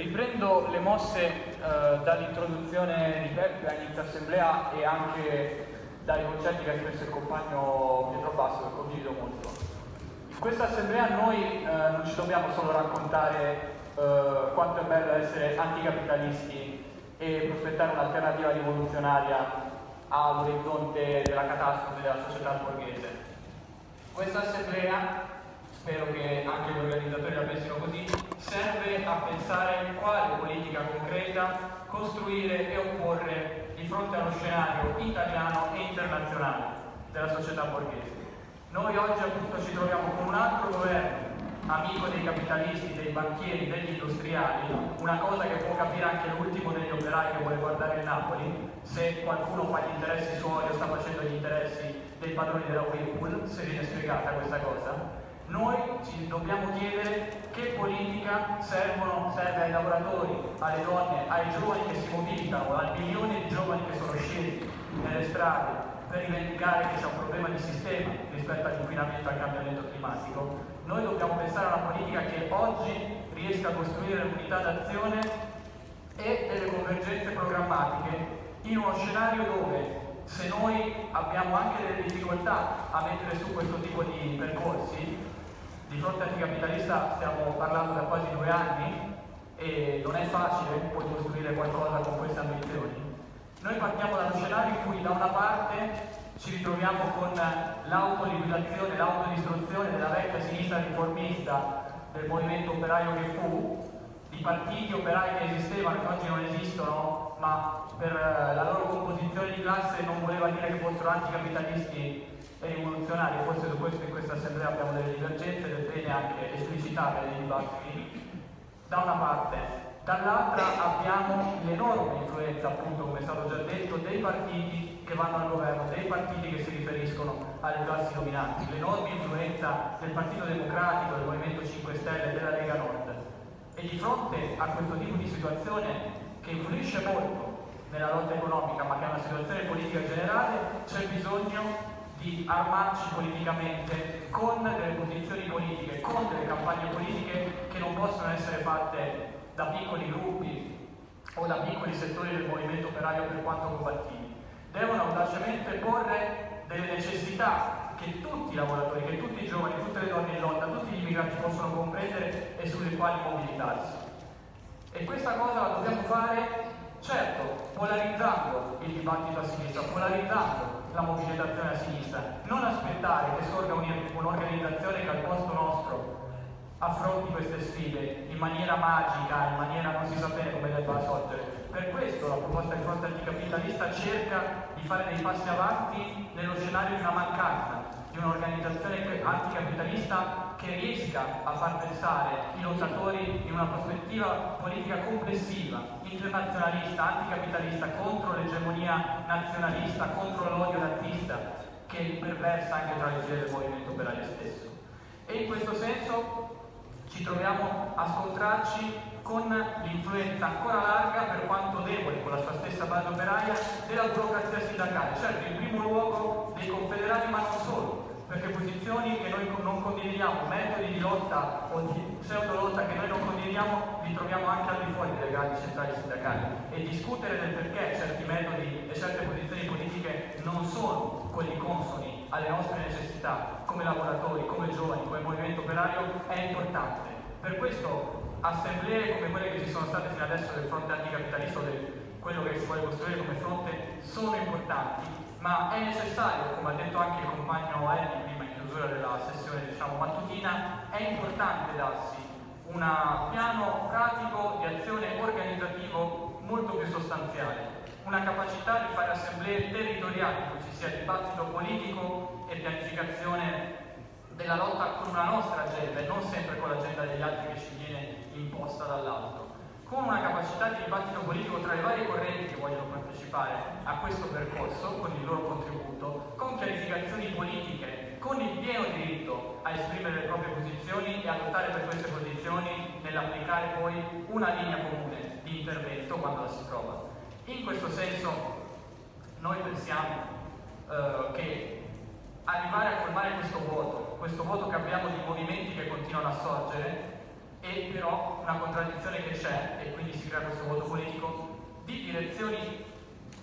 Riprendo le mosse eh, dall'introduzione di Peppe assemblea e anche dai concetti che ha espresso il compagno Pietro Basso che condivido molto. In questa assemblea noi eh, non ci dobbiamo solo raccontare eh, quanto è bello essere anticapitalisti e prospettare un'alternativa rivoluzionaria all'orizzonte della catastrofe della società borghese. Questa assemblea, spero che anche gli organizzatori la pensino così, pensare quale politica concreta costruire e opporre di fronte allo scenario italiano e internazionale della società borghese. Noi oggi appunto ci troviamo con un altro governo amico dei capitalisti, dei banchieri, degli industriali, una cosa che può capire anche l'ultimo degli operai che vuole guardare il Napoli, se qualcuno fa gli interessi suoi o sta facendo gli interessi dei padroni della Whirlpool, se viene spiegata questa cosa. Noi ci dobbiamo chiedere che politica servono, serve ai lavoratori, alle donne, ai giovani che si mobilitano, ai milioni di giovani che sono scesi nelle strade per rivendicare che c'è un problema di sistema rispetto all'inquinamento e al cambiamento climatico. Noi dobbiamo pensare a una politica che oggi riesca a costruire l'unità d'azione e delle convergenze programmatiche in uno scenario dove se noi abbiamo anche delle difficoltà a mettere su questo tipo di percorsi, fronte anticapitalista stiamo parlando da quasi due anni e non è facile poi costruire qualcosa con queste ambizioni. Noi partiamo dallo scenario in cui da una parte ci ritroviamo con l'autoliquidazione, l'autodistruzione della vecchia sinistra riformista del movimento operaio che fu, di partiti operai che esistevano, che oggi non esistono, ma per la loro composizione di classe non voleva dire che fossero anticapitalisti e rivoluzionari, forse su questo in questa assemblea abbiamo delle divergenze ed è bene anche esplicitarle nei dibattiti, da una parte. Dall'altra abbiamo l'enorme influenza, appunto, come è stato già detto, dei partiti che vanno al governo, dei partiti che si riferiscono alle classi dominanti, l'enorme influenza del Partito Democratico, del Movimento 5 Stelle, della Lega Nord. E di fronte a questo tipo di situazione che influisce molto nella lotta economica, ma che è una situazione politica generale, c'è bisogno di armarci politicamente con delle posizioni politiche, con delle campagne politiche che non possono essere fatte da piccoli gruppi o da piccoli settori del movimento operaio per quanto combattivi. Devono audacemente porre delle necessità che tutti i lavoratori, che tutti i giovani, tutte le donne in lotta, tutti gli immigrati possono comprendere e sulle quali mobilitarsi. E questa cosa la dobbiamo fare, certo, polarizzando il dibattito a sinistra, polarizzando la mobilitazione a sinistra, non aspettare che sorga un'organizzazione che al posto nostro affronti queste sfide in maniera magica, in maniera non si sa bene come debba sorgere. Per questo la proposta di fronte anticapitalista cerca di fare dei passi avanti nello scenario di una mancanza, di un'organizzazione anticapitalista che riesca a far pensare i lottatori in una prospettiva politica complessiva, internazionalista, anticapitalista, contro l'egemonia nazionalista, contro l'odio nazista che imperversa anche tra le file del movimento operaio stesso. E in questo senso ci troviamo a scontrarci con l'influenza ancora larga, per quanto debole, con la sua stessa base operaia, della burocrazia sindacale, certo in primo luogo dei confederati ma non solo, perché posizioni che noi non condividiamo, metodi di lotta o di pseudo lotta che noi non condividiamo, li troviamo anche al di fuori delle grandi centrali sindacali e discutere del perché certi metodi e certe posizioni politiche non sono quelli consoni alle nostre necessità come lavoratori, come giovani, come movimento operario è importante. Per questo assemblee come quelle che ci sono state fino adesso del fronte anticapitalista o del quello che si vuole costruire come fronte sono importanti, ma è necessario, come ha detto anche il compagno Elli prima in chiusura della sessione diciamo, mattutina, è importante darsi un piano pratico di azione organizzativo molto più sostanziale, una capacità di fare assemblee territoriali cui ci sia dibattito politico e pianificazione della lotta con una nostra agenda e non sempre con l'agenda degli altri che ci viene imposta dall'alto con una capacità di dibattito politico tra le varie correnti che vogliono partecipare a questo percorso, con il loro contributo, con chiarificazioni politiche, con il pieno diritto a esprimere le proprie posizioni e a lottare per queste posizioni nell'applicare poi una linea comune di intervento quando la si trova. In questo senso noi pensiamo eh, che arrivare a formare questo vuoto, questo vuoto che abbiamo di movimenti che continuano a sorgere, e però una contraddizione che c'è, e quindi si crea questo voto politico, di direzioni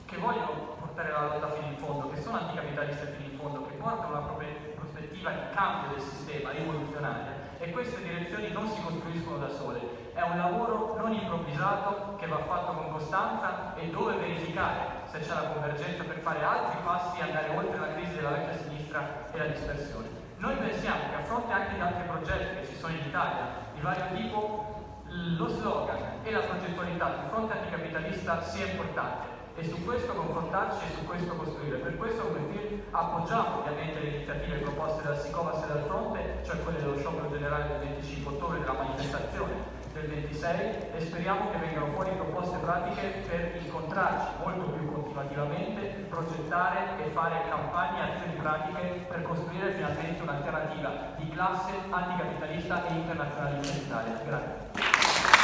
che vogliono portare la lotta fino in fondo, che sono anticapitaliste fino in fondo, che portano una prospettiva di cambio del sistema rivoluzionaria e queste direzioni non si costruiscono da sole, è un lavoro non improvvisato che va fatto con costanza e dove verificare se c'è la convergenza per fare altri passi e andare oltre la crisi della vecchia sinistra e la dispersione. Noi pensiamo che a fronte anche di altri progetti che ci sono in Italia, di vario tipo, lo slogan e la progettualità sul fronte anticapitalista sia importante e su questo confrontarci e su questo costruire. Per questo come FIL appoggiamo ovviamente le iniziative proposte dal SICOVAS e dal Fronte, cioè quelle dello sciopero generale del 25 ottobre, della manifestazione del 26 e speriamo che vengano fuori proposte pratiche per incontrarci molto più continuativamente, progettare e fare campagne e azioni pratiche per costruire finalmente un'alternativa di classe anticapitalista e internazionalista in Italia. Grazie.